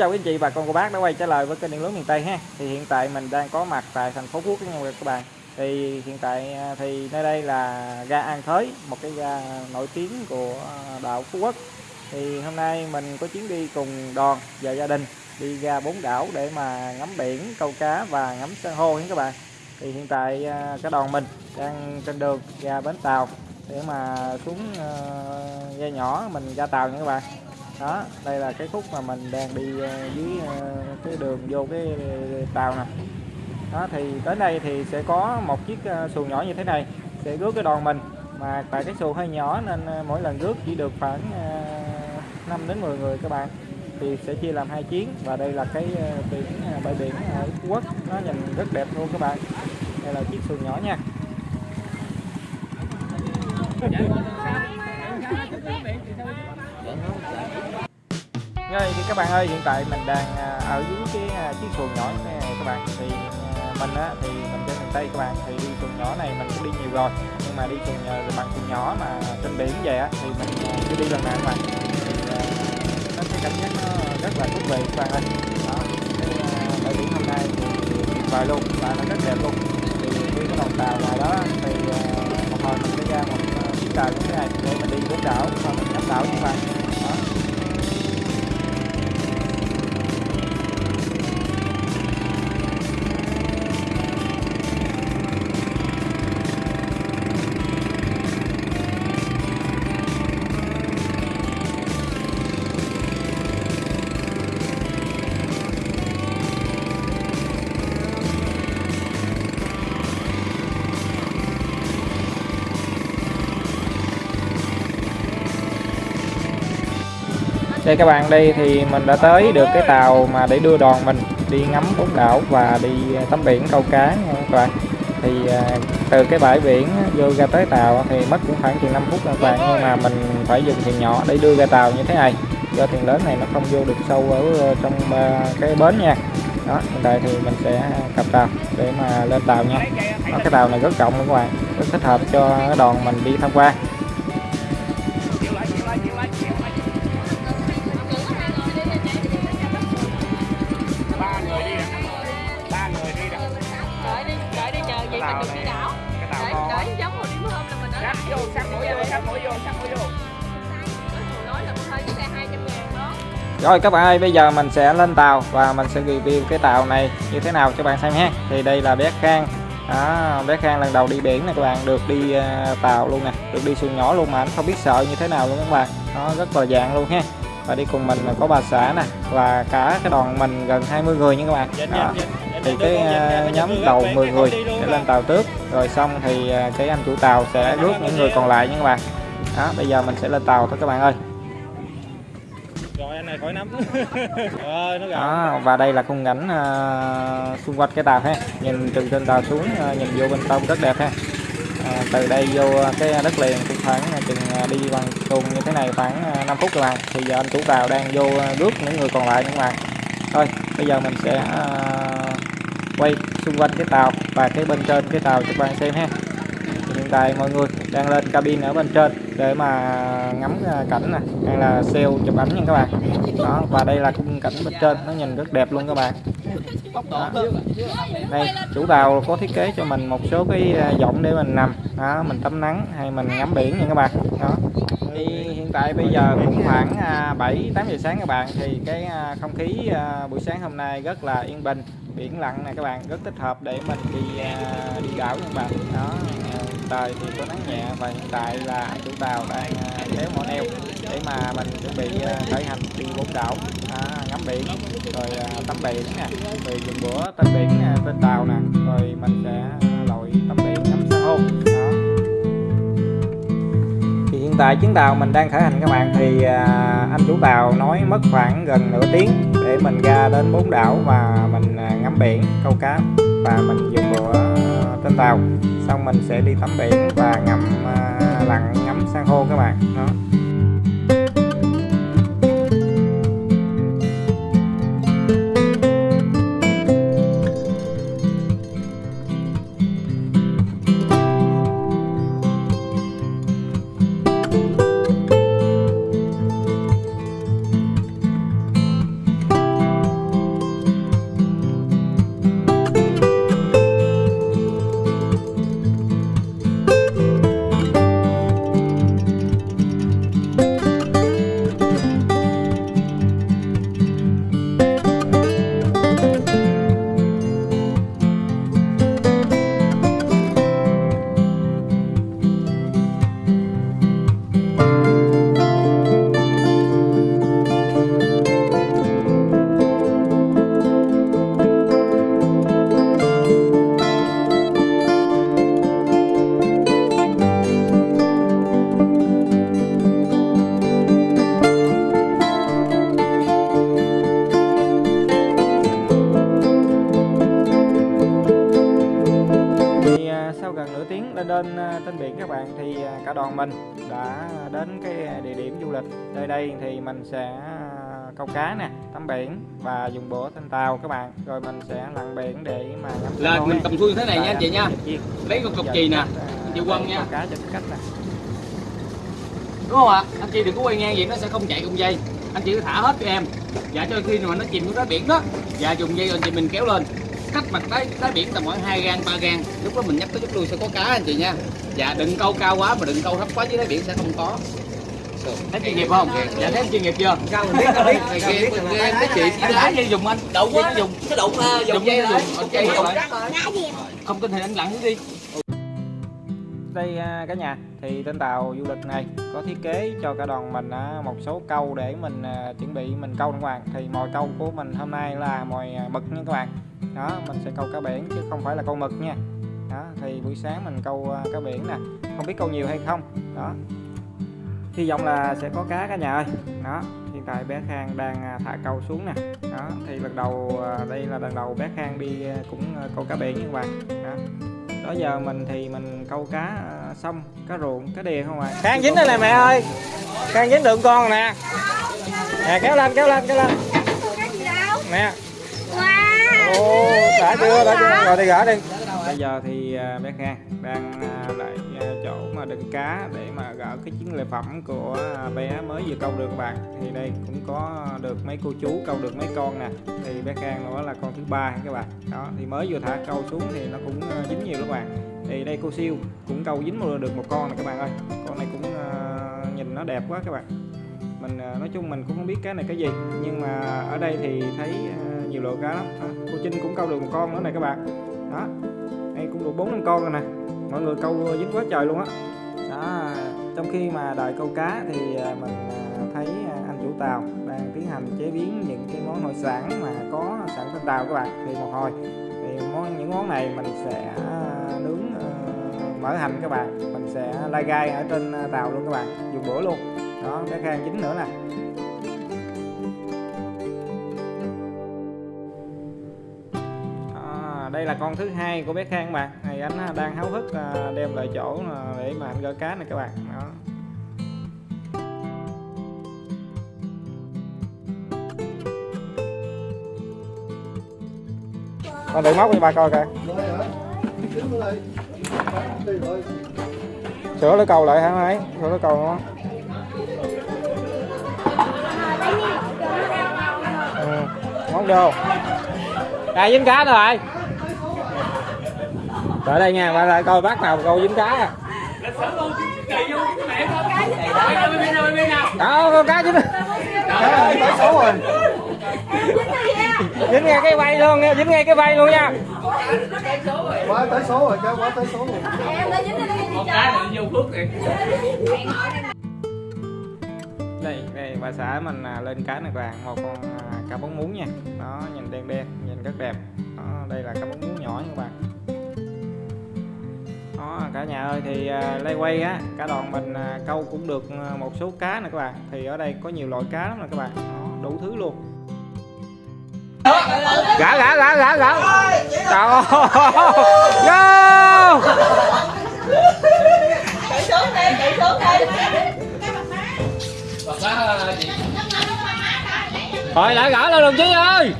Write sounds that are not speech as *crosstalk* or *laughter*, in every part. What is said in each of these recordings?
chào quý anh chị và con cô bác đã quay trở lại với kênh điện lưới miền Tây ha. Thì hiện tại mình đang có mặt tại thành phố Phú Quốc nha các bạn. Thì hiện tại à, thì nơi đây là ga An Thới, một cái ga nổi tiếng của à, đảo Phú Quốc. Thì hôm nay mình có chuyến đi cùng đoàn và gia đình đi ra bốn đảo để mà ngắm biển, câu cá và ngắm san hô nha các bạn. Thì hiện tại à, cái đoàn mình đang trên đường ra bến tàu để mà xuống ga nhỏ mình ra tàu nha các bạn đó, đây là cái khúc mà mình đang đi ờ, dưới ờ, cái đường vô cái ờ, tàu nè. Đó, thì tới đây thì sẽ có một chiếc xuồng nhỏ như thế này, sẽ rước cái đoàn mình. Mà tại cái xuồng hơi nhỏ nên mỗi lần rước chỉ được khoảng 5 đến 10 người các bạn, thì sẽ chia làm hai chuyến. Và đây là cái biển bãi biển ở Phú Quốc. Nó nhìn rất đẹp luôn các bạn. Đây là chiếc xuồng nhỏ nha. Dạ, ngay thì các bạn ơi, hiện tại mình đang à, ở dưới cái à, chiếc xuồng nhỏ này các bạn. Thì à, mình á, thì mình trên miền tây các bạn, thì đi xuồng nhỏ này mình cũng đi nhiều rồi. Nhưng mà đi xuồng bằng xuồng nhỏ mà trên biển về á, thì mình chưa đi lần nào các bạn. Thì nó cái cảm giác nó rất là thú vị các bạn ơi. Đó, cái bãi biển hôm nay thì tuyệt vời luôn và nó rất đẹp luôn. Thì khi cái đoàn tàu ngoài đó thì một hồi mình sẽ ra một chiếc tàu như thế này để mình đi bốn đảo xong mình ngắm đảo như vậy. Đó. Đây các bạn đây thì mình đã tới được cái tàu mà để đưa đoàn mình đi ngắm bốn đảo và đi ờ, tắm biển câu cá nha các bạn. Thì ờ, từ cái bãi biển vô ra tới tàu thì mất cũng khoảng chừng 5 phút các bạn nhưng mà mình phải dùng thuyền nhỏ để đưa ra tàu như thế này. Do thuyền lớn này nó không vô được sâu ở ờ, trong cái bến nha. Đó hiện tại thì mình sẽ cập tàu để mà lên tàu nha. Đó, cái tàu này rất rộng các bạn rất thích hợp cho đoàn mình đi tham quan. Rồi các bạn ơi, bây giờ mình sẽ lên tàu và mình sẽ review cái tàu này như thế nào cho bạn xem ha. Thì đây là bé Khang. Đó, bé Khang lần đầu đi biển này các bạn, được đi uh, tàu luôn nè, được đi xuồng nhỏ luôn mà anh không biết sợ như thế nào luôn các bạn. Nó rất là dạng luôn ha. Và đi cùng mình là có bà xã nè và cả cái đoàn mình gần 20 người nha các bạn. Đó. Thì cái uh, nhóm đầu 10 người sẽ lên tàu trước, rồi xong thì uh, cái anh chủ tàu sẽ rước những người còn lại nha các bạn. Đó, bây giờ mình sẽ lên tàu thôi các bạn ơi. Này khỏi nắm. *laughs* Nó đó, và đây là khung cảnh uh, xung quanh cái tàu ha. Nhìn từ trên tàu xuống uh, nhìn vô bên trong rất đẹp ha. À, từ đây vô cái đất liền cũng khoảng chừng đi bằng xuồng như thế này khoảng 5 phút các bạn. Thì giờ anh chủ tàu đang vô rước những người còn lại các bạn. Thôi bây giờ mình sẽ quay xung quanh cái tàu và cái bên trên cái tàu cho các bạn xem ha. Hiện tại mọi người đang lên cabin ở bên trên để mà ngắm à, cảnh này hay là siêu chụp ảnh nha các bạn. Đó, và đây là khung cảnh bên trên, nó nhìn rất đẹp luôn các bạn. Đó. đây, chủ tàu có thiết kế cho mình một số cái à, giọng để mình nằm, đó, mình tắm nắng hay mình ngắm biển nha các bạn. Đó. Thì hiện tại bây giờ cũng khoảng à, 7 8 giờ sáng các bạn, thì cái không khí buổi sáng hôm nay rất là yên bình biển lặng này các bạn rất thích hợp để mình đi à, đi đảo các bạn. Đó à, trời thì có nắng nhẹ và hiện tại là chủ tàu đang à, kéo mỏ neo để mà mình chuẩn bị khởi hành đi bốn đảo. À, ngắm biển rồi tắm biển nè rồi dùng bữa tên biển tên tàu nè rồi mình sẽ tại chuyến tàu mình đang khởi hành các bạn. Thì à, anh chủ tàu nói mất khoảng gần nửa tiếng để mình ra đến bốn đảo và mình à, ngắm biển, câu cá và mình dùng bữa à, trên tàu. Xong mình sẽ đi tắm biển và ngắm lặn, ngắm san hô các bạn. Đó. Lên đơn à, trên biển các bạn thì à, cả đoàn mình đã đến cái địa điểm du lịch nơi đây thì mình sẽ à, câu cá nè tắm biển và dùng bữa trên tàu các bạn rồi mình sẽ lặn biển để mà ngắm Là mình cầm xuôi thế này nha anh chị nha. ăn chiên. Lấy con cục chì nè. à, chị Quân nha. cá cho cách nè Đúng không ạ? Anh chị đừng có quay ngang vậy nó sẽ không chạy cùng dây. Anh chị cứ thả hết cho em. Dạ cho khi mà nó chìm xuống đáy biển đó. Dạ dùng dây anh chị mình kéo lên. Cách mặt đáy, đáy biển tầm khoảng 2 gan 3 gan. Lúc đó mình nhắc tới chút đuôi sẽ có cá anh chị nha. Dạ đừng câu cao quá mà đừng câu thấp quá dưới đáy biển sẽ không có. Thấy chuyên nghiệp không? Dạ thấy em chuyên nghiệp chưa? Cao mình biết, cao biết. Kia, kia, mấy chị Anh đá dây dùng anh. Đậu nó dùng. Cái đụng uh, Dùng dây dùng. Không tin thì anh lặn xuống đi đây à, cả nhà. Thì trên tàu du lịch này có thiết kế cho cả đoàn mình à, một số câu để mình à, chuẩn bị mình câu các bạn thì mồi câu của mình hôm nay là mồi mực nha các bạn. Đó, mình sẽ câu cá biển chứ không phải là câu mực nha. Đó, thì buổi sáng mình câu cá biển nè. Không biết câu nhiều hay không. Đó. Hy vọng là sẽ có cá cả nhà ơi. Đó, hiện tại bé Khang đang thả câu xuống nè. Đó, thì lần đầu đây là lần đầu bé Khang đi cũng câu cá biển nha các bạn. Đó đó giờ mình thì mình câu cá à, sông cá ruộng cá đìa không à Khang dính đây nè mẹ ơi. Khang dính được con nè. Nè kéo lên kéo lên kéo lên. Nè. Ô đã chưa đã chưa. Rồi đi gỡ đi. Bây giờ thì à, bé Khang đang chỗ mà đựng cá để mà gỡ cái chiến lợi phẩm của bé mới vừa câu được các bạn. Thì đây, cũng có được mấy cô chú câu được mấy con nè. Thì bé Khang nữa là con thứ ba các bạn. Đó, thì mới vừa thả câu xuống thì nó cũng ờ, dính nhiều các bạn. Thì đây cô siêu cũng câu dính được một con này các bạn ơi. Con này cũng ờ, nhìn nó đẹp quá các bạn. Mình ờ, nói chung mình cũng không biết cái này cái gì, nhưng mà ở đây thì thấy nhiều loại cá lắm. Cô Trinh cũng câu được một con nữa này các bạn. Đó, đây cũng được bốn năm con rồi nè mọi người câu ờ, dính quá trời luôn á. Đó. trong khi mà đợi câu cá thì ờ, mình ờ, thấy anh chủ tàu đang tiến hành chế biến những cái món hải sản mà có sẵn trên tàu các bạn. Thì một hồi, thì món, những món này mình sẽ nướng mở hành các bạn. Mình sẽ lai gai ở trên tàu luôn các bạn, dùng bữa luôn. Đó, cái khang chính nữa nè. Đây là con thứ hai của bé Khang các bạn. Này anh đang háo hức à, đem lại chỗ à, để mà anh gỡ cá này các bạn. Đó. Con đựng móc đi ba coi kìa, sửa lưỡi cầu lại hả mấy sửa lưỡi cầu không ừ. móc vô. À dính cá rồi? Ở đây nha ba lại coi bác nào câu dính cá à đâu con cá dính Tới số rồi. dính ngay cái vây luôn nha dính ngay cái vây luôn nha Quá tới số rồi, cho quá tới số rồi. Một cái là vô phước rồi. đây đây bà xã mình à, lên cá này các bạn một con à, cá bóng muống nha đó nhìn đen đen nhìn rất đẹp đó, đây là cá bóng muống nhỏ nha các bạn đó cả nhà ơi thì à, lay quay á cả đoàn mình à, câu cũng được à, một số cá nè các bạn. Thì ở đây có nhiều loại cá lắm nè các bạn. Đó, đủ thứ luôn. Gã gã gã gã gã. Trời ơi. Vô chạy xuống đây chạy xuống đây Thôi lại gỡ lên đồng chí ơi.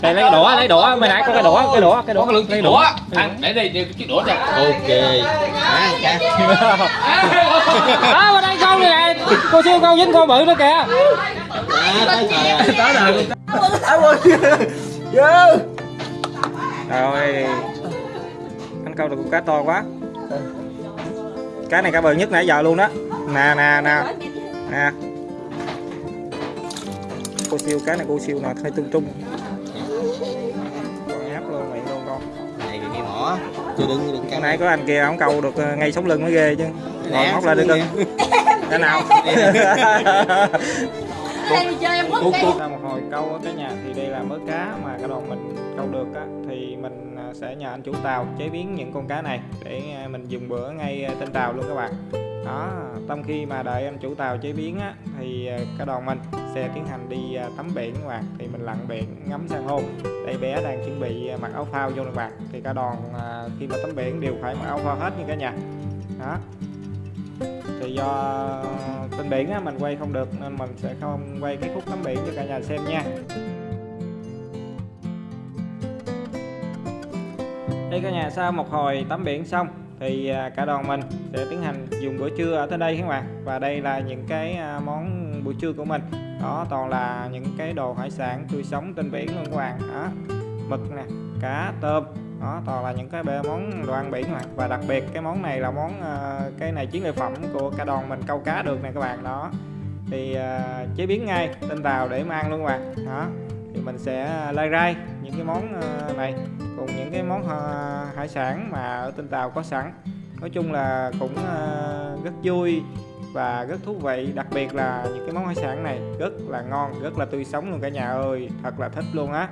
Đây lấy cái đũa, lấy đũa, mày nãy có cái đũa, cái đũa, cái đũa, Có lượng cái đũa. Ăn để đây để chiếc đũa cho. Ok. *laughs* Đó, ở đây con này nè, cô siêu con dính con bự nữa kìa. Tới rồi. Rồi. Anh câu được con cá to quá. Cá này cá bự nhất nãy giờ luôn đó Nè, nè, nè. Nè. Cô siêu, cá này cô siêu nè, hơi trung trung Chưa đừng đừng Cái nãy có anh kia ông câu được ờ, ngay sống lưng mới ghê chứ. Ngồi móc lại được cưng *laughs* Cái nào? Đây đi chơi em quất đi Sau một hồi câu ở cái nhà thì đây là mớ cá mà cái đoàn mình câu được á thì mình à, sẽ nhờ anh chủ tàu chế biến những con cá này để à, mình dùng bữa ngay trên tàu luôn các bạn đó trong khi mà đợi anh chủ tàu chế biến á, thì ờ, à, cả đoàn mình sẽ tiến hành đi ờ, tắm biển các bạn thì mình lặn biển ngắm san hô. Đây bé đang chuẩn bị ờ, mặc áo phao vô các bạn thì cả đoàn khi mà tắm biển đều phải mặc áo phao hết như cả nhà. Đó. Thì do trên biển á, mình quay không được nên mình sẽ không quay cái khúc tắm biển cho cả nhà xem nha. Đây cả nhà sau một hồi tắm biển xong thì à, cả đoàn mình sẽ tiến hành dùng bữa trưa ở tới đây các bạn. Và đây là những cái à, món buổi trưa của mình. Đó, toàn là những cái đồ hải sản tươi sống trên biển luôn các bạn. Đó, mực nè, cá, tôm. Đó, toàn là những cái món đồ ăn biển các bạn. Và đặc biệt cái món này là món à, cái này chiến lợi phẩm của cả đoàn mình câu cá được nè các bạn. Đó, thì chế biến ngay trên tàu để mà ăn luôn các bạn. Đó thì mình sẽ lai rai những cái món à, này cùng những cái món à, hải sản mà ở trên tàu có sẵn. Nói chung là cũng à, rất vui và rất thú vị đặc biệt là những cái món hải sản này rất là ngon rất là tươi sống luôn cả nhà ơi thật là thích luôn á.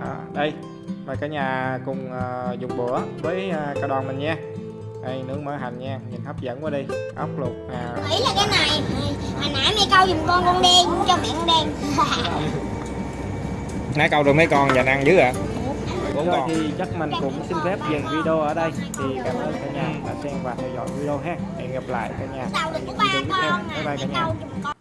À, đây mời cả nhà cùng à, dùng bữa với à, cả đoàn mình nha. Đây nướng mỡ hành nha nhìn hấp dẫn quá đi ốc luộc à, Ý là cái này Hồi nãy mẹ câu giùm con con đen Cho mẹ con đen *laughs* nãy câu được mấy con dành ăn dữ ạ bốn con. thì chắc mình cũng xin phép dừng video ở đây. Thì cảm ơn cả nhà đã xem và theo dõi video ha. Hẹn gặp lại cả nhà. Video tiếp theo. con bye à bye cả Mẹ nhà